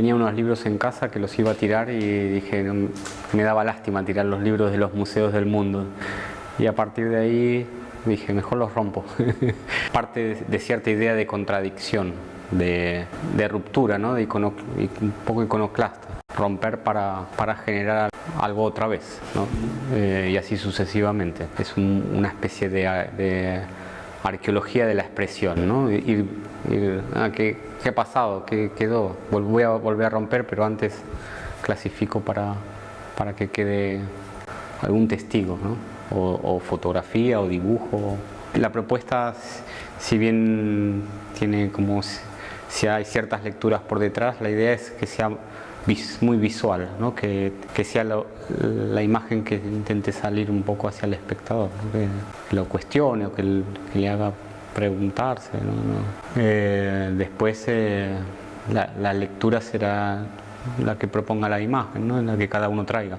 Tenía unos libros en casa que los iba a tirar y dije, me daba lástima tirar los libros de los museos del mundo. Y a partir de ahí dije, mejor los rompo. Parte de cierta idea de contradicción, de, ruptura, ¿no? de un poco iconoclasta. Romper para, para generar algo otra vez, ¿no? Eh, y así sucesivamente. Es una especie de, arqueología de la expresión, ¿no? Ir, ah, ¿qué, ha pasado? ¿Qué quedó? Voy a volver a romper, pero antes clasifico para, para que quede algún testigo, ¿no? o, fotografía o dibujo. La propuesta, si bien tiene como si hay ciertas lecturas por detrás, la idea es que sea muy visual, ¿no? que, que, sea la imagen que intente salir un poco hacia el espectador, que lo cuestione o que, le haga preguntarse. Eh, después eh, la, lectura será la que proponga la imagen, ¿no? la que cada uno traiga.